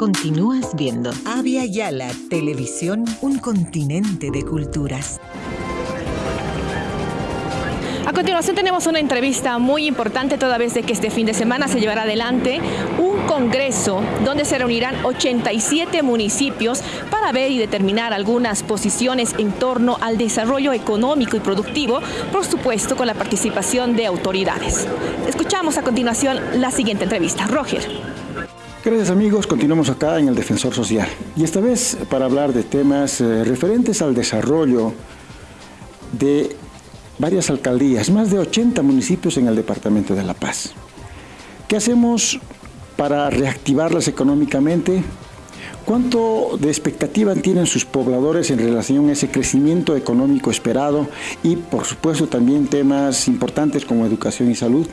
Continúas viendo Avia Yala Televisión, un continente de culturas. A continuación tenemos una entrevista muy importante toda vez de que este fin de semana se llevará adelante un congreso donde se reunirán 87 municipios para ver y determinar algunas posiciones en torno al desarrollo económico y productivo, por supuesto con la participación de autoridades. Escuchamos a continuación la siguiente entrevista. Roger. Gracias amigos, continuamos acá en el Defensor Social y esta vez para hablar de temas eh, referentes al desarrollo de varias alcaldías, más de 80 municipios en el Departamento de La Paz. ¿Qué hacemos para reactivarlas económicamente? ¿Cuánto de expectativa tienen sus pobladores en relación a ese crecimiento económico esperado? Y por supuesto también temas importantes como educación y salud.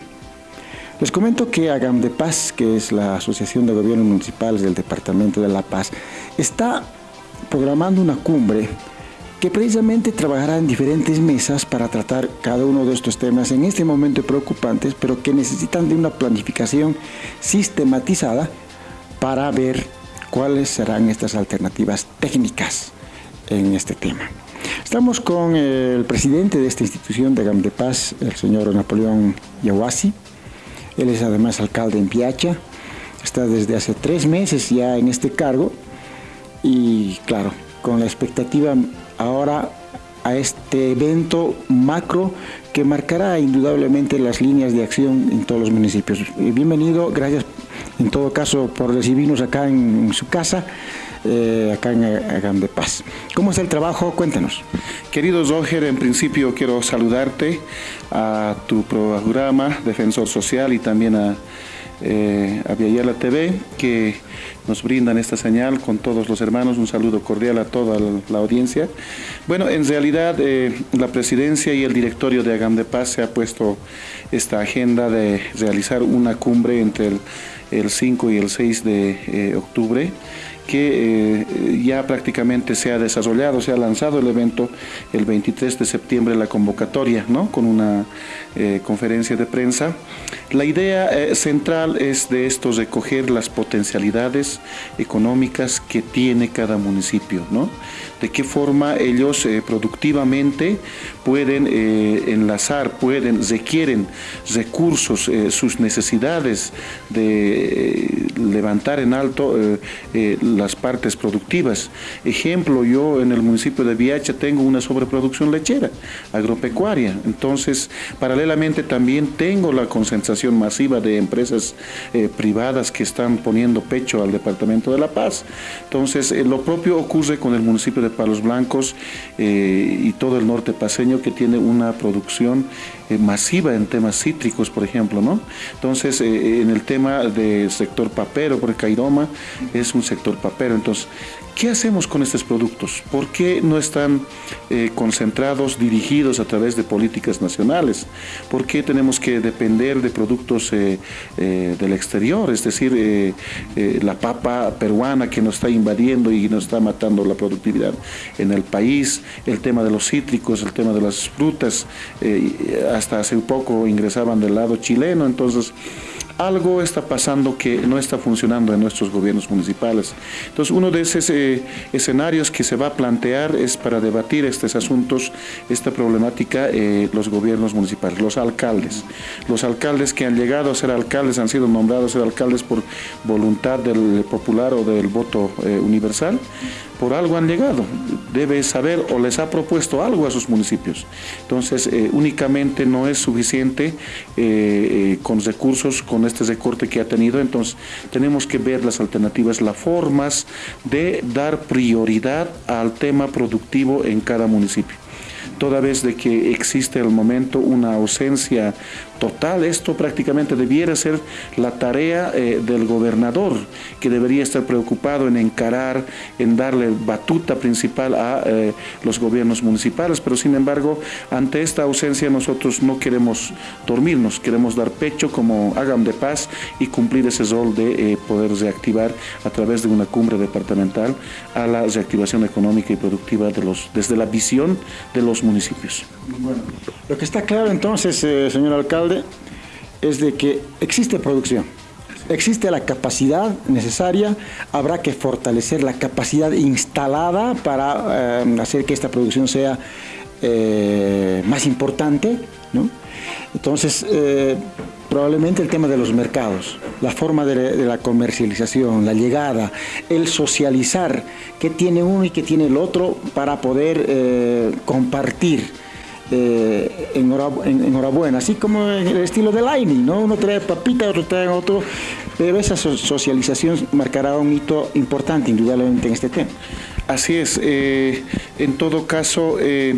Les comento que Agam de Paz, que es la Asociación de Gobiernos Municipales del Departamento de La Paz, está programando una cumbre que precisamente trabajará en diferentes mesas para tratar cada uno de estos temas en este momento preocupantes, pero que necesitan de una planificación sistematizada para ver cuáles serán estas alternativas técnicas en este tema. Estamos con el presidente de esta institución de Agam de Paz, el señor Napoleón Yahuasi, él es además alcalde en Piacha, está desde hace tres meses ya en este cargo y claro, con la expectativa ahora a este evento macro que marcará indudablemente las líneas de acción en todos los municipios. Bienvenido, gracias en todo caso por recibirnos acá en, su casa. Eh, acá en Agam de Paz. ¿Cómo está el trabajo? Cuéntanos. Querido Roger, en principio quiero saludarte a tu programa Defensor Social y también a, eh, TV que nos brindan esta señal con todos los hermanos. Un saludo cordial a toda la, audiencia. Bueno, en realidad eh, la presidencia y el directorio de Agam de Paz se ha puesto esta agenda de realizar una cumbre entre el, 5 y el 6 de eh, octubre que eh, ya prácticamente se ha desarrollado, se ha lanzado el evento el 23 de septiembre, la convocatoria, ¿no? con una eh, conferencia de prensa. La idea eh, central es de esto recoger las potencialidades económicas que tiene cada municipio, ¿no? De qué forma ellos productivamente pueden enlazar, pueden, requieren recursos, sus necesidades de levantar en alto las partes productivas. Ejemplo, yo en el municipio de Viacha tengo una sobreproducción lechera, agropecuaria. Entonces, paralelamente también tengo la concentración masiva de empresas eh, privadas que están poniendo pecho al Departamento de La Paz. Entonces, eh, lo propio ocurre con el municipio de Palos Blancos eh, y todo el norte paseño que tiene una producción masiva en temas cítricos, por ejemplo, ¿no? Entonces, en el tema del sector papero, porque Cairoma es un sector pero Entonces, ¿qué hacemos con estos productos? ¿Por qué no están eh, concentrados, dirigidos a través de políticas nacionales? ¿Por qué tenemos que depender de productos eh, eh, del exterior? Es decir, la papa peruana que nos está invadiendo y nos está matando la productividad en el país, el tema de los cítricos, el tema de las frutas, hasta hace poco ingresaban del lado chileno, entonces algo está pasando que no está funcionando en nuestros gobiernos municipales. Entonces, uno de esos eh, escenarios que se va a plantear es para debatir estos asuntos, esta problemática, eh, los gobiernos municipales, los alcaldes. Los alcaldes que han llegado a ser alcaldes, han sido nombrados a ser alcaldes por voluntad del popular o del voto eh, universal, por algo han llegado, debe saber o les ha propuesto algo a sus municipios. Entonces, eh, únicamente no es suficiente eh, eh, con recursos, con este recorte que ha tenido, entonces tenemos que ver las alternativas, las formas de dar prioridad al tema productivo en cada municipio toda vez de que existe el momento una ausencia total. Esto prácticamente debiera ser la tarea eh, del gobernador, que debería estar preocupado en encarar, en darle batuta principal a eh, los gobiernos municipales, pero sin embargo, ante esta ausencia nosotros no queremos dormirnos, queremos dar pecho como hagan de paz y cumplir ese rol de eh, poder reactivar a través de una cumbre departamental a la reactivación económica y productiva de los, desde la visión de los municipios. Bueno, lo que está claro entonces, señor alcalde, es de que existe producción. existe la capacidad necesaria, habrá que fortalecer la capacidad instalada para eh, hacer que esta producción sea eh, más importante. Entonces, eh, probablemente el tema de los mercados, la forma de, la comercialización, la llegada, el socializar qué tiene uno y qué tiene el otro para poder compartir eh, enhorabuena, así como el estilo de Lightning, ¿no? Uno trae papita, otro trae otro, pero esa socialización marcará un hito importante indudablemente en este tema. Así es, eh, en todo caso eh,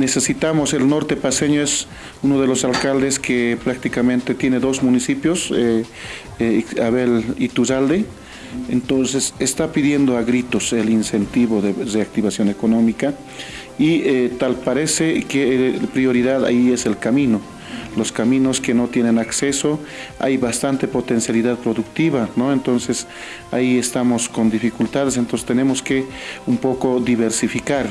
necesitamos, el norte paseño es uno de los alcaldes que prácticamente tiene dos municipios, Abel y Tuzalde, entonces está pidiendo a gritos el incentivo de reactivación económica y eh, tal parece que la prioridad ahí es el camino. Los caminos que no tienen acceso, hay bastante potencialidad productiva, ¿no? Entonces ahí estamos con dificultades, entonces tenemos que un poco diversificar.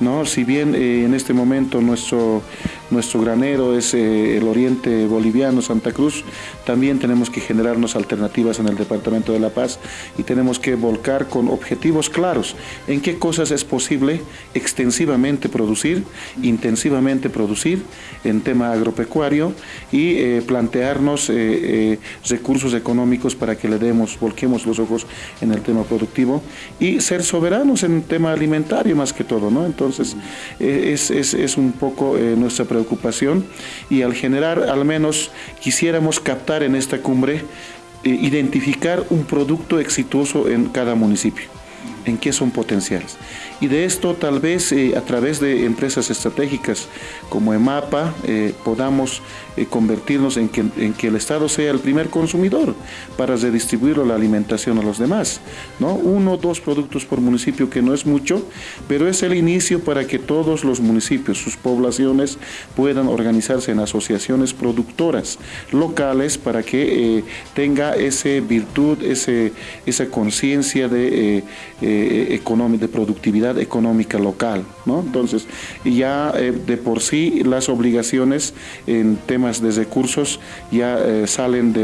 ¿No? Si bien eh, en este momento nuestro, nuestro granero es eh, el oriente boliviano, Santa Cruz, también tenemos que generarnos alternativas en el Departamento de La Paz y tenemos que volcar con objetivos claros en qué cosas es posible extensivamente producir, intensivamente producir en tema agropecuario y eh, plantearnos recursos económicos para que le demos, volquemos los ojos en el tema productivo y ser soberanos en tema alimentario más que todo, ¿no? Entonces, eh, es, un poco eh, nuestra preocupación y al generar, al menos quisiéramos captar en esta cumbre, eh, identificar un producto exitoso en cada municipio en qué son potenciales. Y de esto tal vez a través de empresas estratégicas como EMAPA podamos eh, convertirnos en que, en que, el Estado sea el primer consumidor para redistribuir la alimentación a los demás. ¿no? Uno o dos productos por municipio, que no es mucho, pero es el inicio para que todos los municipios, sus poblaciones, puedan organizarse en asociaciones productoras locales para que eh, tenga esa virtud, ese, esa conciencia de, eh, de productividad económica local. ¿no? Entonces, ya de por sí las obligaciones en temas de recursos ya eh, salen de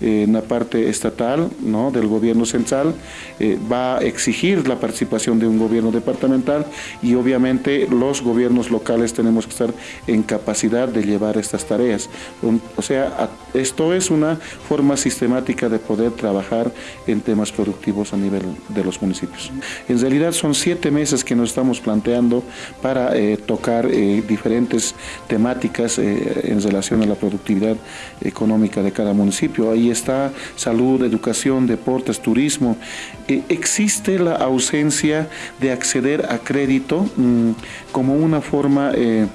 eh, una parte estatal, ¿no? del gobierno central, eh, va a exigir la participación de un gobierno departamental y obviamente los gobiernos locales tenemos que estar en capacidad de llevar estas tareas. O sea, esto es una forma sistemática de poder trabajar en temas productivos a nivel de los municipios. En realidad son siete meses que nos estamos planteando para tocar diferentes temáticas en relación a la productividad económica de cada municipio. Ahí está salud, educación, deportes, turismo. Eh, existe la ausencia de acceder a crédito mm, como una forma... Eh,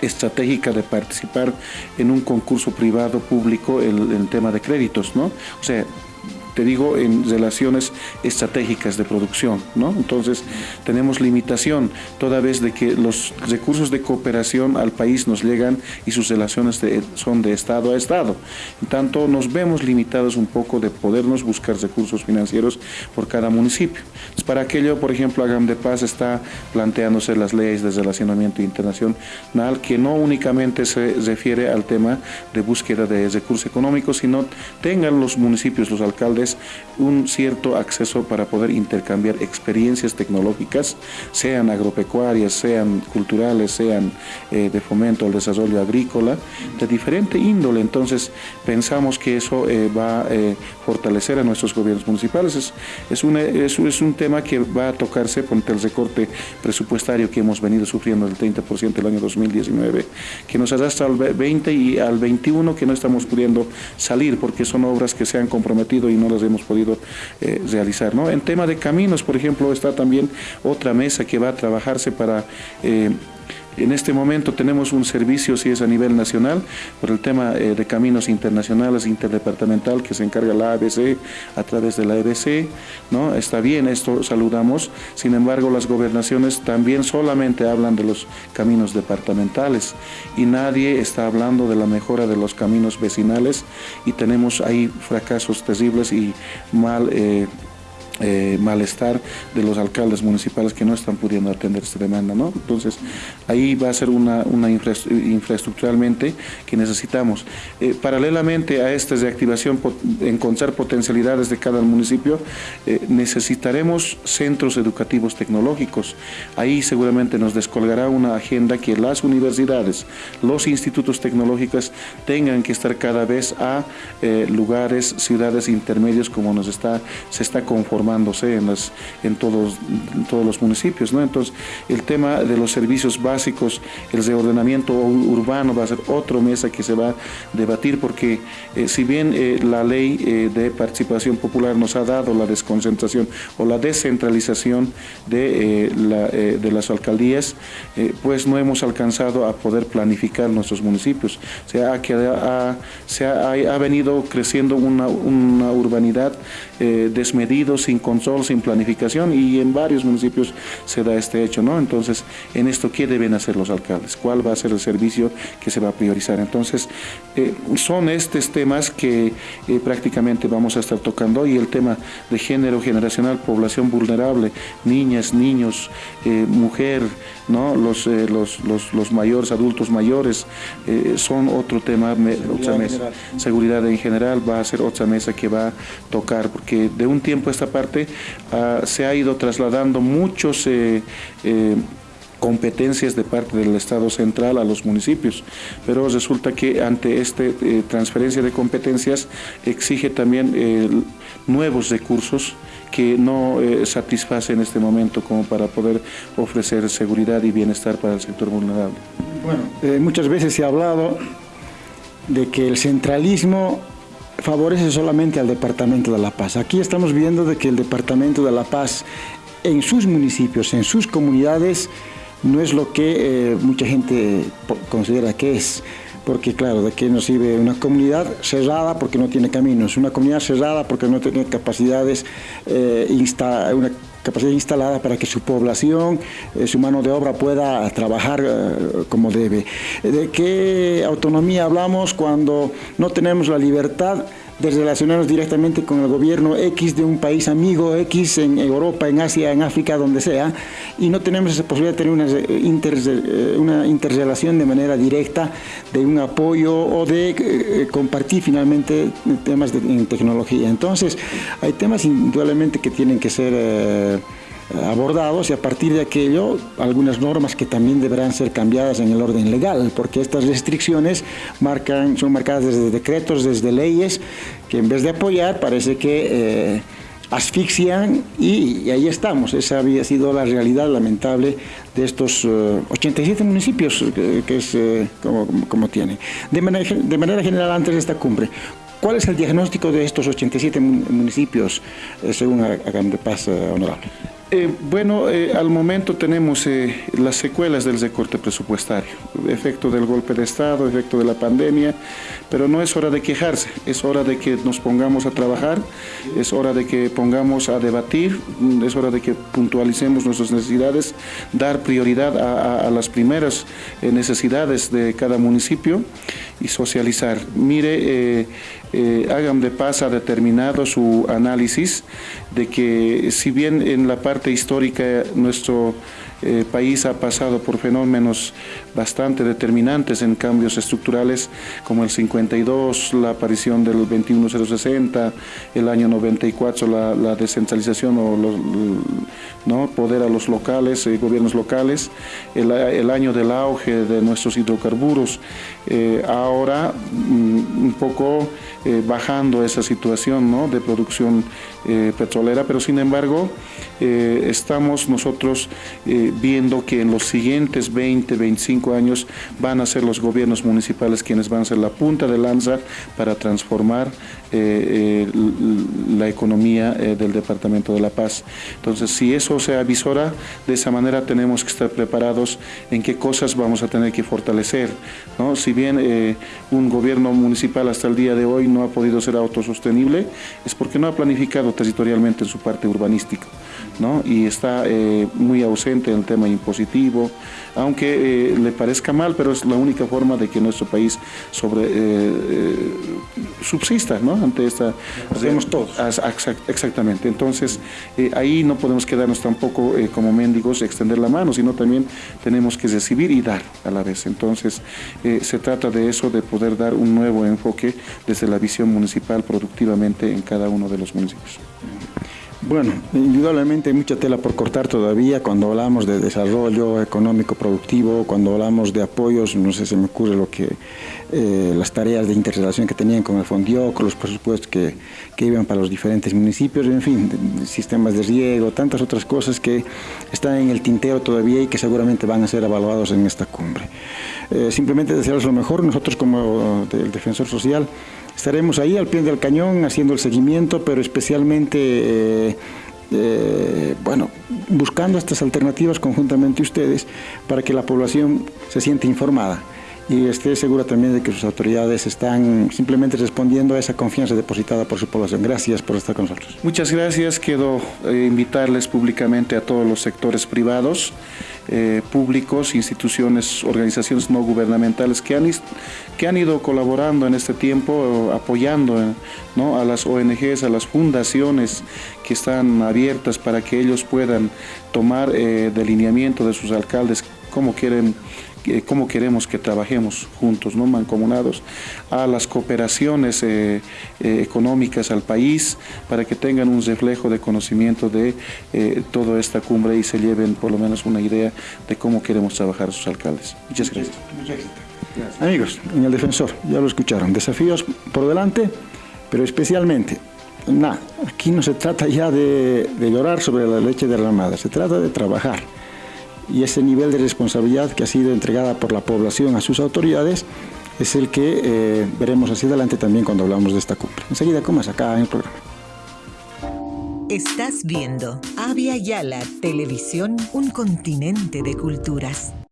estratégica de participar en un concurso privado público en el tema de créditos, ¿no? O sea, te digo, en relaciones estratégicas de producción, ¿no? Entonces, tenemos limitación, toda vez de que los recursos de cooperación al país nos llegan y sus relaciones son de Estado a Estado. En tanto, nos vemos limitados un poco de podernos buscar recursos financieros por cada municipio. para aquello, por ejemplo, Agam de Paz está planteándose las leyes de relacionamiento internacional que no únicamente se refiere al tema de búsqueda de recursos económicos, sino tengan los municipios, los alcaldes, un cierto acceso para poder intercambiar experiencias tecnológicas, sean agropecuarias, sean culturales, sean eh, de fomento al desarrollo agrícola, de diferente índole. Entonces, pensamos que eso eh, va a eh, fortalecer a nuestros gobiernos municipales. Es, es, es, un tema que va a tocarse con el recorte presupuestario que hemos venido sufriendo del 30% el año 2019, que nos arrastra al 20 y al 21 que no estamos pudiendo salir porque son obras que se han comprometido y no hemos podido eh, realizar. ¿no? En tema de caminos, por ejemplo, está también otra mesa que va a trabajarse para eh, en este momento tenemos un servicio, si es a nivel nacional, por el tema eh, de caminos internacionales, interdepartamental, que se encarga la ABC a través de la EBC, ¿no? Está bien, esto saludamos, sin embargo las gobernaciones también solamente hablan de los caminos departamentales y nadie está hablando de la mejora de los caminos vecinales y tenemos ahí fracasos terribles y mal... Eh, eh, malestar de los alcaldes municipales que no están pudiendo atender esta demanda. ¿no? Entonces, ahí va a ser una, infraestructuralmente que necesitamos. Eh, paralelamente a esta reactivación, encontrar potencialidades de cada municipio, eh, necesitaremos centros educativos tecnológicos. Ahí seguramente nos descolgará una agenda que las universidades, los institutos tecnológicos tengan que estar cada vez a lugares, ciudades intermedios como nos está, se está conformando formándose en, las, en, todos, todos los municipios. ¿no? Entonces, el tema de los servicios básicos, el reordenamiento urbano va a ser otra mesa que se va a debatir porque eh, si bien eh, la ley eh, de participación popular nos ha dado la desconcentración o la descentralización de, la, las alcaldías, pues no hemos alcanzado a poder planificar nuestros municipios. O sea, se ha, ha, venido creciendo una, una urbanidad desmedida, sin control, sin planificación y en varios municipios se da este hecho, ¿no? Entonces, en esto, ¿qué deben hacer los alcaldes? ¿Cuál va a ser el servicio que se va a priorizar? Entonces, eh, son estos temas que eh, prácticamente vamos a estar tocando y el tema de género generacional, población vulnerable, niñas, niños, eh, mujer, ¿no? Los, los, los, mayores, adultos mayores, son otro tema, otra mesa. Seguridad en general va a ser otra mesa que va a tocar, porque de un tiempo esta parte Ah, se ha ido trasladando muchos eh, eh, competencias de parte del Estado central a los municipios, pero resulta que ante esta eh, transferencia de competencias exige también nuevos recursos que no satisface en este momento como para poder ofrecer seguridad y bienestar para el sector vulnerable. Bueno, muchas veces se ha hablado de que el centralismo favorece solamente al Departamento de La Paz. Aquí estamos viendo de que el Departamento de La Paz en sus municipios, en sus comunidades, no es lo que eh, mucha gente considera que es. Porque claro, de qué nos sirve una comunidad cerrada porque no tiene caminos, una comunidad cerrada porque no tiene capacidades, eh, una capacidad instalada para que su población, eh, su mano de obra pueda trabajar eh, como debe. ¿De qué autonomía hablamos cuando no tenemos la libertad de relacionarnos directamente con el gobierno X de un país amigo X en Europa, en Asia, en África, donde sea, y no tenemos esa posibilidad de tener una, eh, interrelación de manera directa, de un apoyo o de compartir finalmente temas de, en tecnología. Entonces, hay temas indudablemente que tienen que ser abordados y a partir de aquello algunas normas que también deberán ser cambiadas en el orden legal, porque estas restricciones marcan, son marcadas desde decretos, desde leyes, que en vez de apoyar parece que eh, asfixian y, ahí estamos. Esa había sido la realidad lamentable de estos 87 eh, municipios que, es eh, como, como tiene. De manera, de manera general, antes de esta cumbre, ¿Cuál es el diagnóstico de estos 87 municipios, según Agam de Paz, honorable? Eh, bueno, eh, al momento tenemos eh, las secuelas del recorte presupuestario, efecto del golpe de Estado, efecto de la pandemia, pero no es hora de quejarse, es hora de que nos pongamos a trabajar, es hora de que pongamos a debatir, es hora de que puntualicemos nuestras necesidades, dar prioridad a las primeras necesidades de cada municipio y socializar. Mire, hagan de paz ha determinado su análisis de que si bien en la parte histórica nuestro eh, país ha pasado por fenómenos bastante determinantes en cambios estructurales, como el 52, la aparición del 21060, el año 94, la, descentralización o ¿no? poder a los locales, eh, gobiernos locales, el, el, año del auge de nuestros hidrocarburos, eh, ahora mm, un poco bajando esa situación ¿no? de producción petrolera, pero sin embargo estamos nosotros viendo que en los siguientes 20, 25 años van a ser los gobiernos municipales quienes van a ser la punta de lanza para transformar eh, eh, la economía eh, del Departamento de La Paz. Entonces, si eso se avisora, de esa manera tenemos que estar preparados en qué cosas vamos a tener que fortalecer. ¿no? Si bien un gobierno municipal hasta el día de hoy no ha podido ser autosostenible, es porque no ha planificado territorialmente en su parte urbanística. ¿No? y está eh, muy ausente en el tema impositivo, aunque eh, le parezca mal, pero es la única forma de que nuestro país sobre, subsista ¿no? ante esta... Hacemos todos. Exactamente, entonces ahí no podemos quedarnos tampoco como mendigos, extender la mano, sino también tenemos que recibir y dar a la vez. Entonces se trata de eso, de poder dar un nuevo enfoque desde la visión municipal productivamente en cada uno de los municipios. Bueno, indudablemente hay mucha tela por cortar todavía cuando hablamos de desarrollo económico productivo, cuando hablamos de apoyos, no sé, se me ocurre lo que eh, las tareas de interrelación que tenían con el Fondio, con los presupuestos que, que iban para los diferentes municipios, en fin, sistemas de riego, tantas otras cosas que están en el tintero todavía y que seguramente van a ser evaluados en esta cumbre. Eh, simplemente desearles lo mejor, nosotros como el Defensor Social, Estaremos ahí al pie del cañón haciendo el seguimiento, pero especialmente, eh, eh, bueno, buscando estas alternativas conjuntamente ustedes para que la población se sienta informada y esté segura también de que sus autoridades están simplemente respondiendo a esa confianza depositada por su población. Gracias por estar con nosotros. Muchas gracias. Quiero eh, invitarles públicamente a todos los sectores privados, eh, públicos, instituciones, organizaciones no gubernamentales que han, que han ido colaborando en este tiempo, apoyando ¿no? a las ONGs, a las fundaciones que están abiertas para que ellos puedan tomar eh, delineamiento de sus alcaldes, cómo quieren cómo queremos que trabajemos juntos, ¿no? mancomunados, a las cooperaciones eh, eh, económicas al país para que tengan un reflejo de conocimiento de eh, toda esta cumbre y se lleven por lo menos una idea de cómo queremos trabajar a sus alcaldes. Muchas gracias. Amigos, en el defensor, ya lo escucharon, desafíos por delante, pero especialmente Nah, aquí no se trata ya de, de llorar sobre la leche derramada, se trata de trabajar y ese nivel de responsabilidad que ha sido entregada por la población a sus autoridades es el que eh, veremos hacia adelante también cuando hablamos de esta cumbre. Enseguida, ¿cómo es acá en el programa? Estás viendo Avia Yala Televisión, un continente de culturas.